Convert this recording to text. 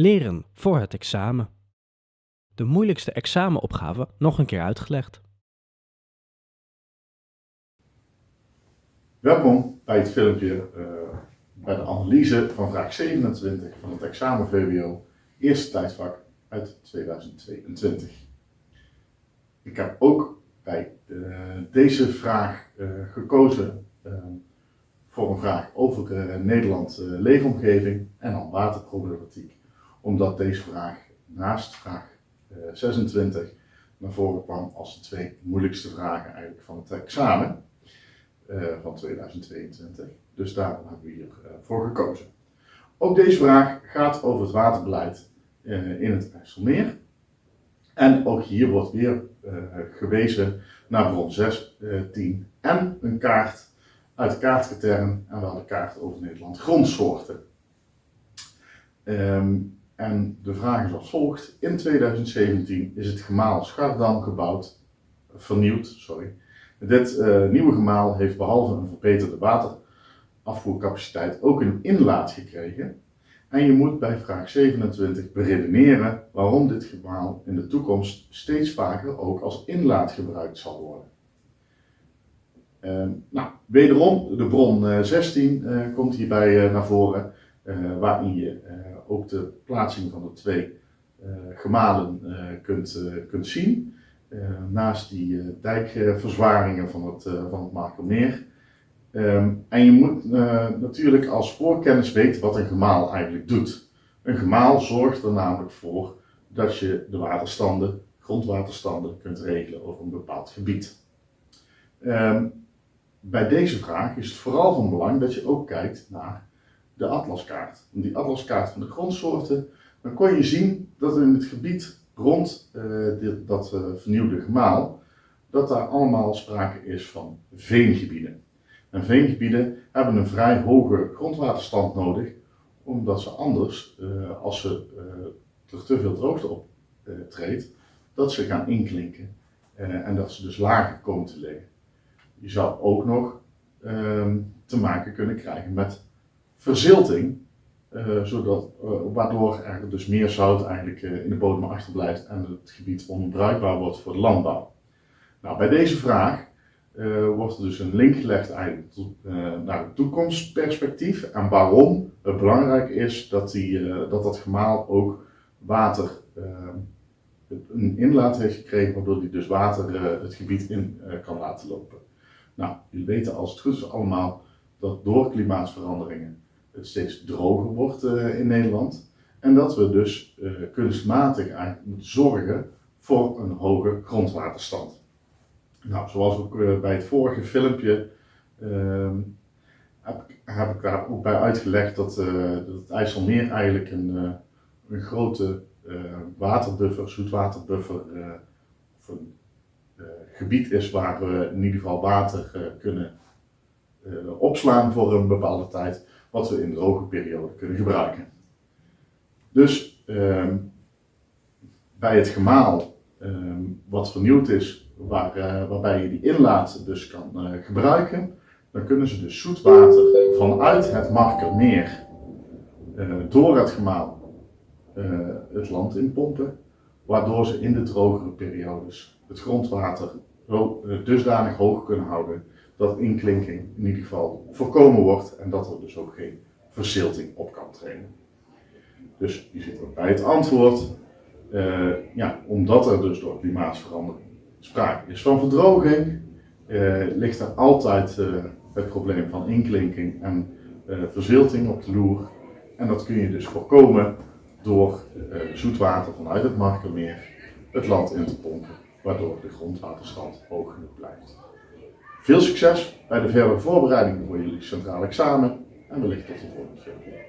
Leren voor het examen. De moeilijkste examenopgave nog een keer uitgelegd. Welkom bij het filmpje uh, bij de analyse van vraag 27 van het examen VWO, eerste tijdvak uit 2022. Ik heb ook bij uh, deze vraag uh, gekozen voor een vraag over Nederland leefomgeving en dan waterproblematiek omdat deze vraag naast vraag 26 eh, naar voren kwam als de twee moeilijkste vragen eigenlijk van het examen uh, van 2022. Dus daarom hebben we hiervoor uh, gekozen. Ook deze vraag gaat over het waterbeleid in het IJsselmeer. En ook hier wordt weer gewezen naar bron 6, 10 en een kaart uit de kaartkatern en wel de kaart over Nederland grondsoorten. Um, en de vraag is als volgt. In 2017 is het gemaal Schardam gebouwd, vernieuwd, sorry. Dit uh, nieuwe gemaal heeft behalve een verbeterde waterafvoercapaciteit ook een inlaat gekregen. En je moet bij vraag 27 beredeneren waarom dit gemaal in de toekomst steeds vaker ook als inlaat gebruikt zal worden. Uh, nou, wederom, de bron uh, 16 uh, komt hierbij naar voren. Uh, waarin je uh, ook de plaatsing van de twee uh, gemalen kunt, kunt zien. naast die dijkverzwaringen van het, van het Markermeer. Um, en je moet natuurlijk als voorkennis weten wat een gemaal eigenlijk doet. Een gemaal zorgt er namelijk voor dat je de waterstanden, grondwaterstanden kunt regelen over een bepaald gebied. Um, bij deze vraag is het vooral van belang dat je ook kijkt naar de atlaskaart. Die atlaskaart van de grondsoorten, dan kon je zien dat in het gebied rond uh, dit, dat uh, vernieuwde gemaal, dat daar allemaal sprake is van veengebieden. En veengebieden hebben een vrij hoge grondwaterstand nodig, omdat ze anders, uh, als ze, er te veel droogte optreedt, dat ze gaan inklinken en dat ze dus lager komen te liggen. Je zou ook nog ehm, te maken kunnen krijgen met verzilting, uh, zodat, uh, waardoor er dus meer zout eigenlijk uh, in de bodem achterblijft en het gebied onbruikbaar wordt voor de landbouw. Nou, bij deze vraag wordt er dus een link gelegd eigenlijk naar het toekomstperspectief en waarom het belangrijk is dat, die, dat dat gemaal ook water een inlaat heeft gekregen, waardoor die dus water het gebied in kan laten lopen. Nou, jullie weten als het goed is allemaal dat door klimaatsveranderingen het steeds droger wordt uh, in Nederland. En dat we dus uh, kunstmatig moeten zorgen voor een hoge grondwaterstand. Nou, zoals ook uh, bij het vorige filmpje ehm, heb, heb, ik daar ook bij uitgelegd dat, dat het IJsselmeer eigenlijk een, een grote waterbuffer, zoetwaterbuffer, of een gebied is waar we in ieder geval water kunnen opslaan voor een bepaalde tijd wat we in droge periode kunnen gebruiken. Dus ehm, bij het gemaal ehm, wat vernieuwd is, waar, uh, waarbij je die inlaat dus kan uh, gebruiken, dan kunnen ze dus zoetwater vanuit het Markermeer uh, door het gemaal het land inpompen, waardoor ze in de drogere periodes het grondwater dusdanig hoog kunnen houden dat inklinking in ieder geval voorkomen wordt en dat er dus ook geen verzilting op kan treden. Dus je zit ook bij het antwoord, uh, ja, omdat er dus door klimaatsverandering sprake is van verdroging, uh, ligt er altijd uh, het probleem van inklinking en verzilting op de loer. En dat kun je dus voorkomen door zoetwater vanuit het Markermeer het land in te pompen, waardoor de grondwaterstand hoog genoeg blijft. Veel succes bij de verdere voorbereidingen voor jullie centraal examen en wellicht tot de volgende keer.